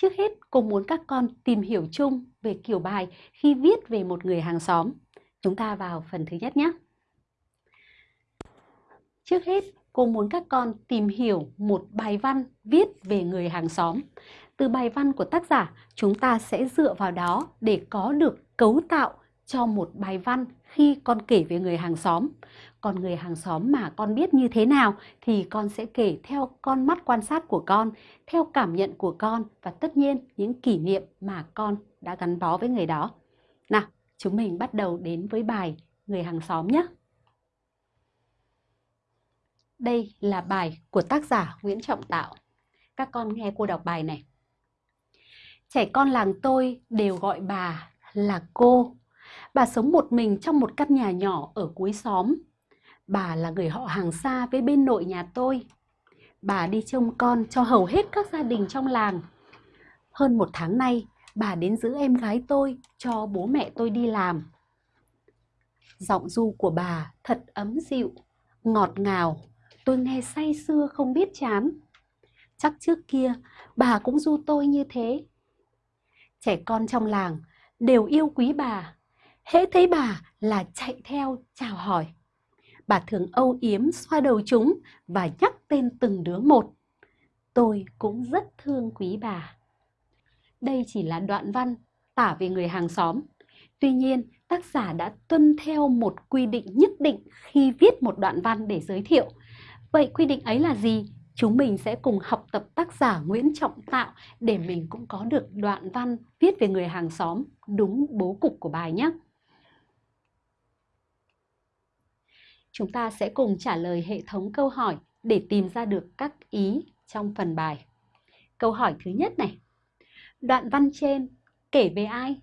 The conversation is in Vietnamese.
Trước hết, cô muốn các con tìm hiểu chung về kiểu bài khi viết về một người hàng xóm. Chúng ta vào phần thứ nhất nhé. Trước hết, cô muốn các con tìm hiểu một bài văn viết về người hàng xóm. Từ bài văn của tác giả, chúng ta sẽ dựa vào đó để có được cấu tạo cho một bài văn khi con kể về người hàng xóm. Còn người hàng xóm mà con biết như thế nào thì con sẽ kể theo con mắt quan sát của con, theo cảm nhận của con và tất nhiên những kỷ niệm mà con đã gắn bó với người đó. Nào, chúng mình bắt đầu đến với bài Người hàng xóm nhé. Đây là bài của tác giả Nguyễn Trọng Tạo. Các con nghe cô đọc bài này. Trẻ con làng tôi đều gọi bà là cô. Bà sống một mình trong một căn nhà nhỏ ở cuối xóm. Bà là người họ hàng xa với bên nội nhà tôi. Bà đi trông con cho hầu hết các gia đình trong làng. Hơn một tháng nay, bà đến giữ em gái tôi cho bố mẹ tôi đi làm. Giọng du của bà thật ấm dịu, ngọt ngào, tôi nghe say sưa không biết chán. Chắc trước kia bà cũng du tôi như thế. Trẻ con trong làng đều yêu quý bà. Hễ thấy bà là chạy theo chào hỏi. Bà thường âu yếm xoa đầu chúng và nhắc tên từng đứa một. Tôi cũng rất thương quý bà. Đây chỉ là đoạn văn tả về người hàng xóm. Tuy nhiên, tác giả đã tuân theo một quy định nhất định khi viết một đoạn văn để giới thiệu. Vậy quy định ấy là gì? Chúng mình sẽ cùng học tập tác giả Nguyễn Trọng Tạo để mình cũng có được đoạn văn viết về người hàng xóm đúng bố cục của bài nhé. Chúng ta sẽ cùng trả lời hệ thống câu hỏi để tìm ra được các ý trong phần bài. Câu hỏi thứ nhất này. Đoạn văn trên kể về ai?